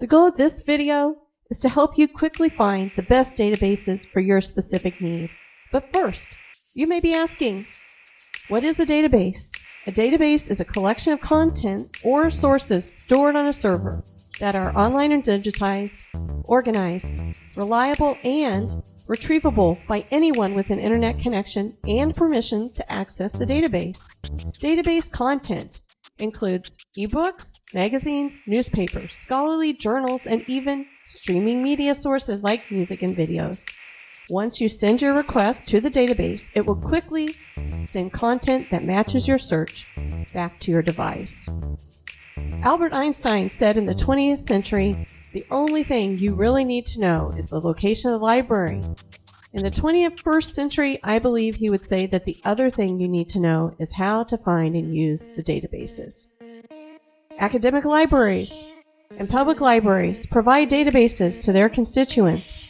The goal of this video is to help you quickly find the best databases for your specific need. But first, you may be asking, what is a database? A database is a collection of content or sources stored on a server that are online and digitized, organized, reliable, and retrievable by anyone with an internet connection and permission to access the database. Database content includes ebooks, magazines, newspapers, scholarly journals, and even streaming media sources like music and videos. Once you send your request to the database, it will quickly send content that matches your search back to your device. Albert Einstein said in the 20th century, the only thing you really need to know is the location of the library. In the 21st century, I believe he would say that the other thing you need to know is how to find and use the databases. Academic libraries and public libraries provide databases to their constituents.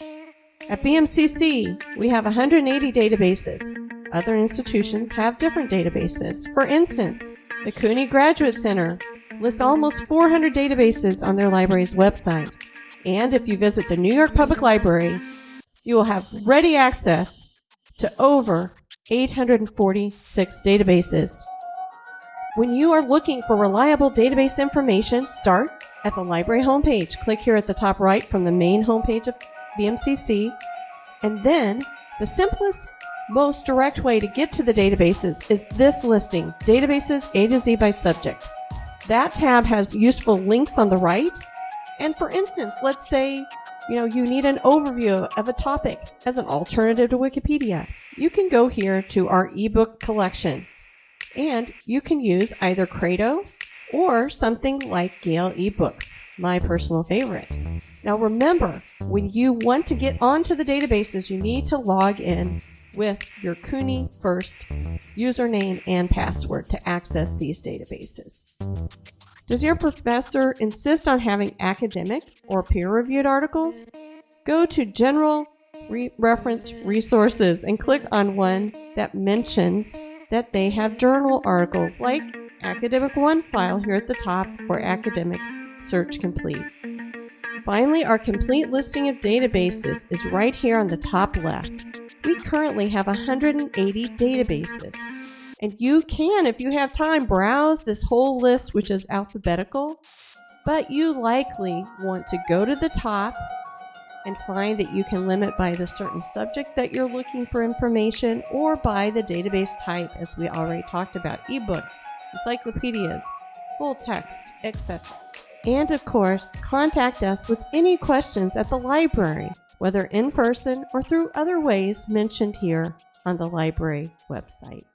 At BMCC, we have 180 databases. Other institutions have different databases. For instance, the CUNY Graduate Center lists almost 400 databases on their library's website. And if you visit the New York Public Library, you will have ready access to over 846 databases. When you are looking for reliable database information, start at the library homepage. Click here at the top right from the main homepage of BMCC. And then the simplest, most direct way to get to the databases is this listing, Databases A to Z by Subject. That tab has useful links on the right. And for instance, let's say, you know, you need an overview of a topic as an alternative to Wikipedia. You can go here to our ebook collections and you can use either Credo or something like Gale eBooks, my personal favorite. Now remember, when you want to get onto the databases, you need to log in with your CUNY First username and password to access these databases. Does your professor insist on having academic or peer-reviewed articles? Go to General Re Reference Resources and click on one that mentions that they have journal articles like Academic OneFile here at the top or Academic Search Complete. Finally, our complete listing of databases is right here on the top left. We currently have 180 databases. And you can, if you have time, browse this whole list, which is alphabetical. But you likely want to go to the top and find that you can limit by the certain subject that you're looking for information or by the database type, as we already talked about ebooks, encyclopedias, full text, etc. And of course, contact us with any questions at the library, whether in person or through other ways mentioned here on the library website.